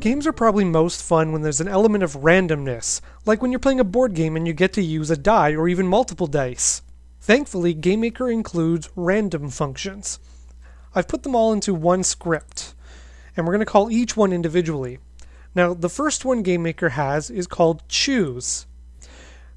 Games are probably most fun when there's an element of randomness, like when you're playing a board game and you get to use a die or even multiple dice. Thankfully, GameMaker includes random functions. I've put them all into one script, and we're going to call each one individually. Now, the first one GameMaker has is called choose.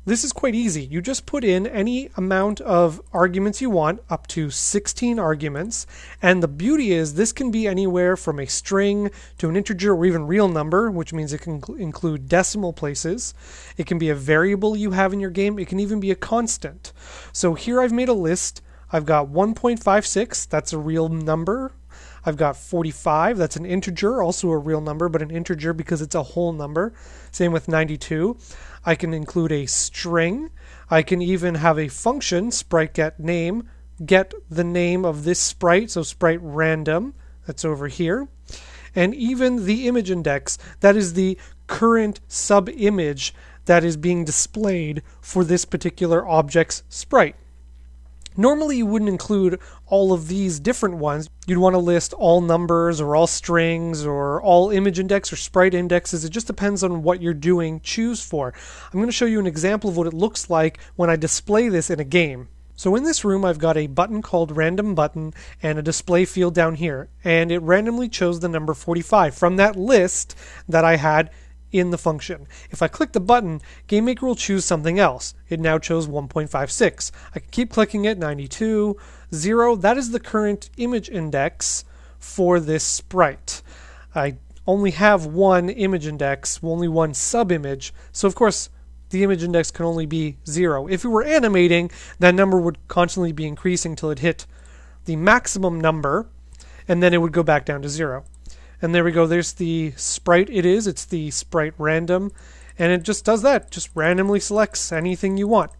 This is quite easy. You just put in any amount of arguments you want, up to 16 arguments. And the beauty is, this can be anywhere from a string to an integer or even real number, which means it can include decimal places. It can be a variable you have in your game. It can even be a constant. So here I've made a list. I've got 1.56, that's a real number. I've got 45, that's an integer, also a real number, but an integer because it's a whole number. Same with 92. I can include a string. I can even have a function, sprite get name, get the name of this sprite, so sprite random, that's over here. And even the image index, that is the current sub image that is being displayed for this particular object's sprite. Normally, you wouldn't include all of these different ones. You'd want to list all numbers or all strings or all image index or sprite indexes. It just depends on what you're doing choose for. I'm going to show you an example of what it looks like when I display this in a game. So in this room, I've got a button called random button and a display field down here, and it randomly chose the number 45 from that list that I had in the function. If I click the button, GameMaker will choose something else. It now chose 1.56. I can keep clicking it, 92, 0. That is the current image index for this sprite. I only have one image index, only one sub-image, so of course the image index can only be 0. If it were animating, that number would constantly be increasing until it hit the maximum number, and then it would go back down to 0. And there we go. There's the sprite it is. It's the sprite random. And it just does that. Just randomly selects anything you want.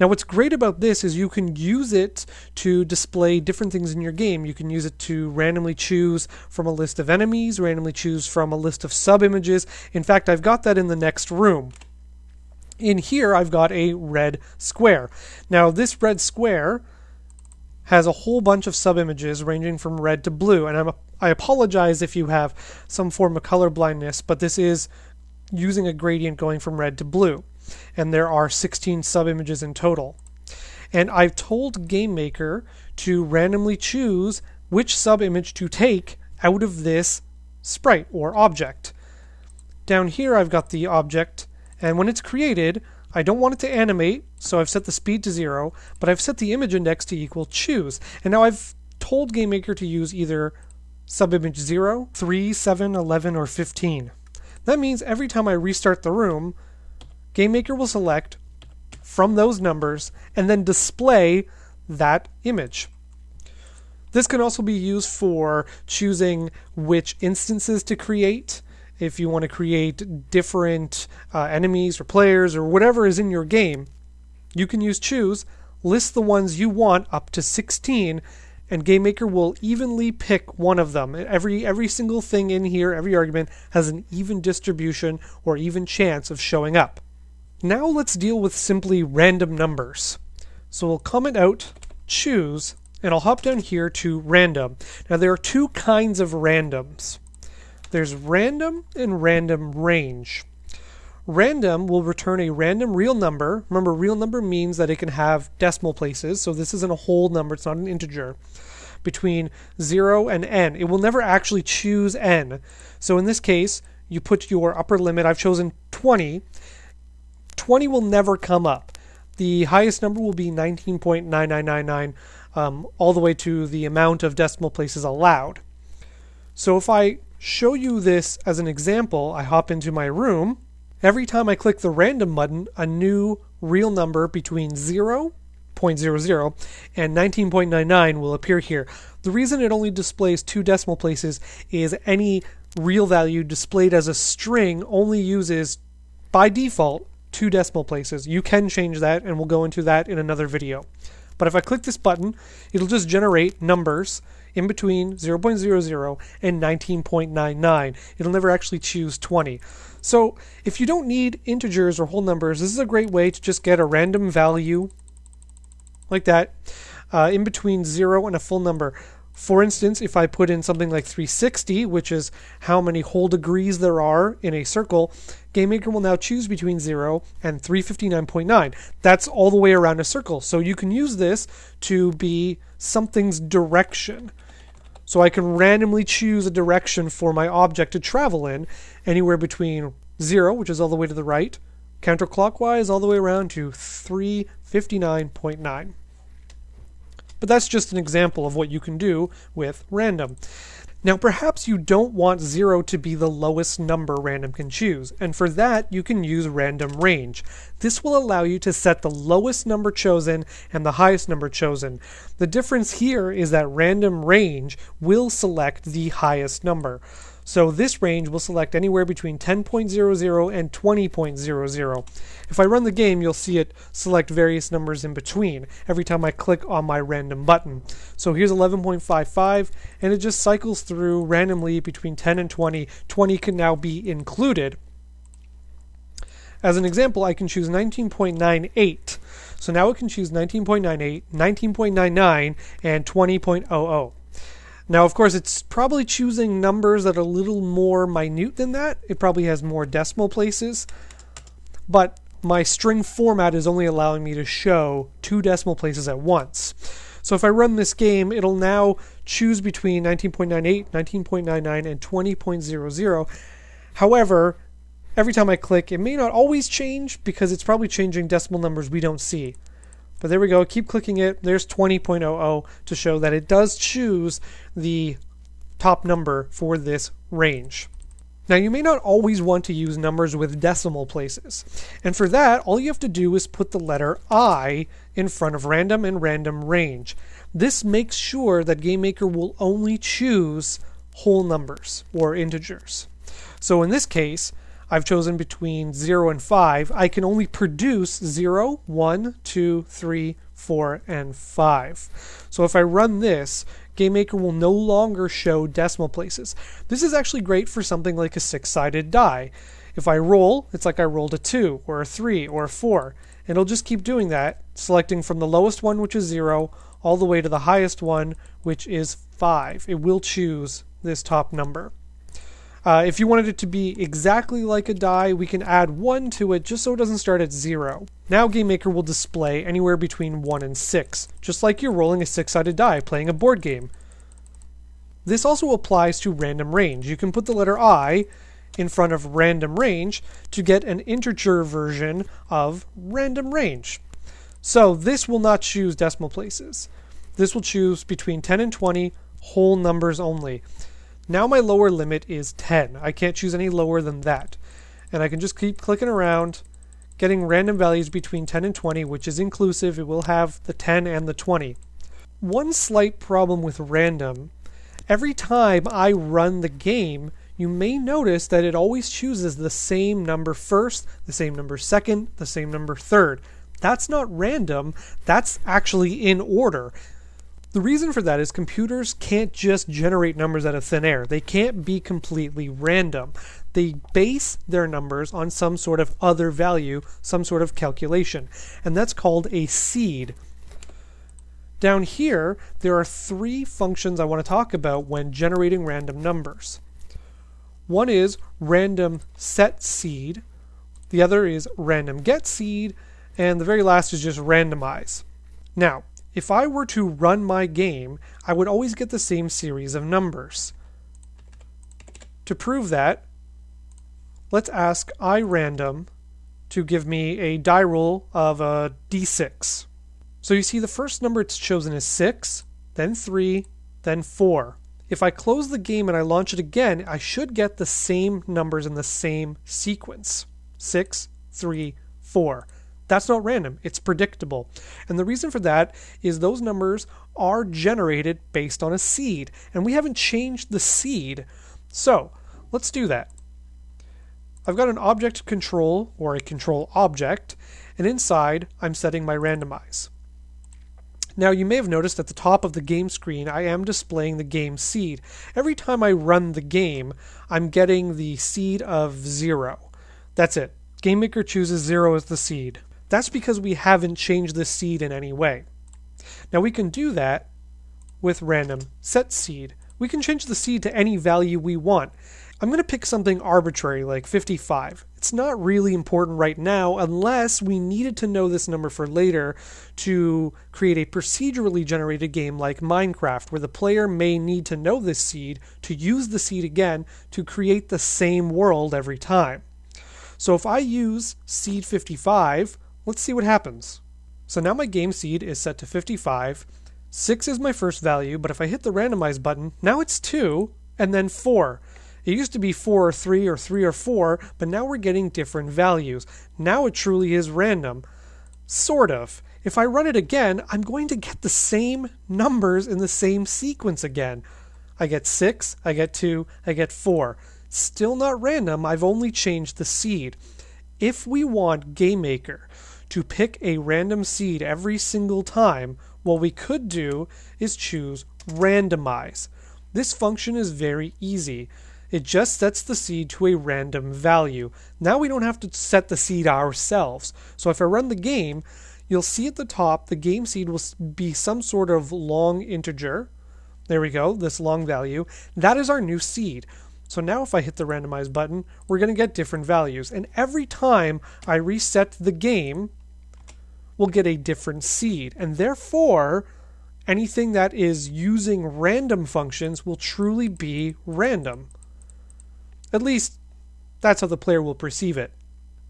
Now, what's great about this is you can use it to display different things in your game. You can use it to randomly choose from a list of enemies, randomly choose from a list of sub images. In fact, I've got that in the next room. In here, I've got a red square. Now, this red square has a whole bunch of sub images ranging from red to blue, and I'm apologize if you have some form of color blindness, but this is using a gradient going from red to blue. And there are 16 sub-images in total. And I've told GameMaker to randomly choose which sub-image to take out of this sprite or object. Down here I've got the object, and when it's created, I don't want it to animate, so I've set the speed to zero, but I've set the image index to equal choose. And now I've told GameMaker to use either subimage 0, 3, 7, 11, or 15. That means every time I restart the room, GameMaker will select from those numbers and then display that image. This can also be used for choosing which instances to create. If you want to create different uh, enemies or players or whatever is in your game, you can use choose, list the ones you want up to 16, and GameMaker will evenly pick one of them. Every every single thing in here, every argument has an even distribution or even chance of showing up. Now let's deal with simply random numbers. So we'll comment out choose and I'll hop down here to random. Now there are two kinds of randoms. There's random and random range. Random will return a random real number. Remember, real number means that it can have decimal places, so this isn't a whole number, it's not an integer. Between 0 and n. It will never actually choose n. So in this case, you put your upper limit, I've chosen 20. 20 will never come up. The highest number will be 19.9999, um, all the way to the amount of decimal places allowed. So if I show you this as an example, I hop into my room Every time I click the random button, a new real number between 0.00 and 19.99 will appear here. The reason it only displays two decimal places is any real value displayed as a string only uses, by default, two decimal places. You can change that, and we'll go into that in another video. But if I click this button, it'll just generate numbers in between 0.00 and 19.99. It'll never actually choose 20. So if you don't need integers or whole numbers, this is a great way to just get a random value like that uh, in between 0 and a full number. For instance, if I put in something like 360, which is how many whole degrees there are in a circle, GameMaker will now choose between 0 and 359.9. That's all the way around a circle. So you can use this to be something's direction. So I can randomly choose a direction for my object to travel in, anywhere between 0, which is all the way to the right, counterclockwise all the way around to 359.9. But that's just an example of what you can do with random. Now, perhaps you don't want 0 to be the lowest number random can choose, and for that, you can use random range. This will allow you to set the lowest number chosen and the highest number chosen. The difference here is that random range will select the highest number. So this range will select anywhere between 10.00 and 20.00. If I run the game, you'll see it select various numbers in between every time I click on my random button. So here's 11.55, and it just cycles through randomly between 10 and 20. 20 can now be included. As an example, I can choose 19.98. So now it can choose 19.98, 19.99, and 20.00. Now, of course, it's probably choosing numbers that are a little more minute than that. It probably has more decimal places. But my string format is only allowing me to show two decimal places at once. So if I run this game, it'll now choose between 19.98, 19.99, and 20.00. However, every time I click, it may not always change because it's probably changing decimal numbers we don't see. But there we go. Keep clicking it. There's 20.00 to show that it does choose the top number for this range. Now, you may not always want to use numbers with decimal places. And for that, all you have to do is put the letter I in front of random and random range. This makes sure that GameMaker will only choose whole numbers or integers. So in this case, I've chosen between 0 and 5, I can only produce 0, 1, 2, 3, 4, and 5. So if I run this, GameMaker will no longer show decimal places. This is actually great for something like a six-sided die. If I roll, it's like I rolled a 2, or a 3, or a 4. And it'll just keep doing that, selecting from the lowest one, which is 0, all the way to the highest one, which is 5. It will choose this top number. Uh, if you wanted it to be exactly like a die, we can add 1 to it just so it doesn't start at 0. Now GameMaker will display anywhere between 1 and 6, just like you're rolling a 6-sided die playing a board game. This also applies to random range. You can put the letter I in front of random range to get an integer version of random range. So this will not choose decimal places. This will choose between 10 and 20 whole numbers only. Now my lower limit is 10. I can't choose any lower than that. And I can just keep clicking around, getting random values between 10 and 20, which is inclusive. It will have the 10 and the 20. One slight problem with random, every time I run the game, you may notice that it always chooses the same number first, the same number second, the same number third. That's not random, that's actually in order. The reason for that is computers can't just generate numbers out of thin air. They can't be completely random. They base their numbers on some sort of other value, some sort of calculation, and that's called a seed. Down here, there are three functions I want to talk about when generating random numbers. One is random set seed, the other is random get seed, and the very last is just randomize. Now, if I were to run my game, I would always get the same series of numbers. To prove that, let's ask iRandom to give me a die roll of a d6. So you see the first number it's chosen is 6, then 3, then 4. If I close the game and I launch it again, I should get the same numbers in the same sequence. 6, 3, 4. That's not random, it's predictable. And the reason for that is those numbers are generated based on a seed, and we haven't changed the seed. So let's do that. I've got an object control or a control object, and inside I'm setting my randomize. Now you may have noticed at the top of the game screen I am displaying the game seed. Every time I run the game, I'm getting the seed of 0. That's it. GameMaker chooses 0 as the seed. That's because we haven't changed the seed in any way. Now we can do that with random set seed. We can change the seed to any value we want. I'm going to pick something arbitrary like 55. It's not really important right now unless we needed to know this number for later to create a procedurally generated game like Minecraft, where the player may need to know this seed to use the seed again to create the same world every time. So if I use seed 55, let's see what happens. So now my game seed is set to 55. 6 is my first value, but if I hit the randomize button, now it's 2 and then 4. It used to be 4 or 3 or 3 or 4, but now we're getting different values. Now it truly is random. Sort of. If I run it again, I'm going to get the same numbers in the same sequence again. I get 6, I get 2, I get 4. Still not random, I've only changed the seed. If we want GameMaker to pick a random seed every single time, what we could do is choose randomize. This function is very easy. It just sets the seed to a random value. Now we don't have to set the seed ourselves. So if I run the game, you'll see at the top the game seed will be some sort of long integer. There we go, this long value. That is our new seed. So now if I hit the randomize button, we're going to get different values. And every time I reset the game, we'll get a different seed. And therefore, anything that is using random functions will truly be random. At least, that's how the player will perceive it.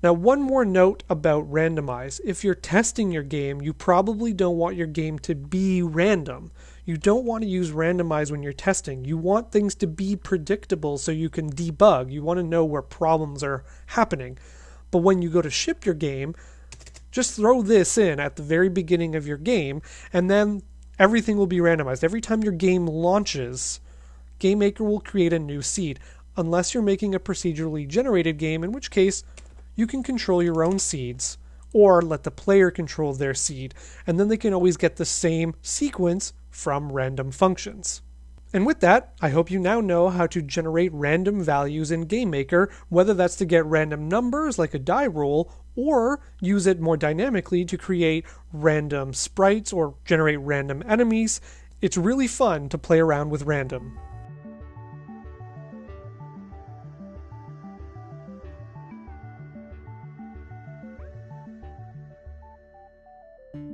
Now, one more note about randomize. If you're testing your game, you probably don't want your game to be random. You don't want to use randomize when you're testing. You want things to be predictable so you can debug. You want to know where problems are happening. But when you go to ship your game, just throw this in at the very beginning of your game, and then everything will be randomized. Every time your game launches, GameMaker will create a new seed unless you're making a procedurally generated game, in which case you can control your own seeds or let the player control their seed, and then they can always get the same sequence from random functions. And with that, I hope you now know how to generate random values in GameMaker, whether that's to get random numbers like a die roll, or use it more dynamically to create random sprites or generate random enemies. It's really fun to play around with random.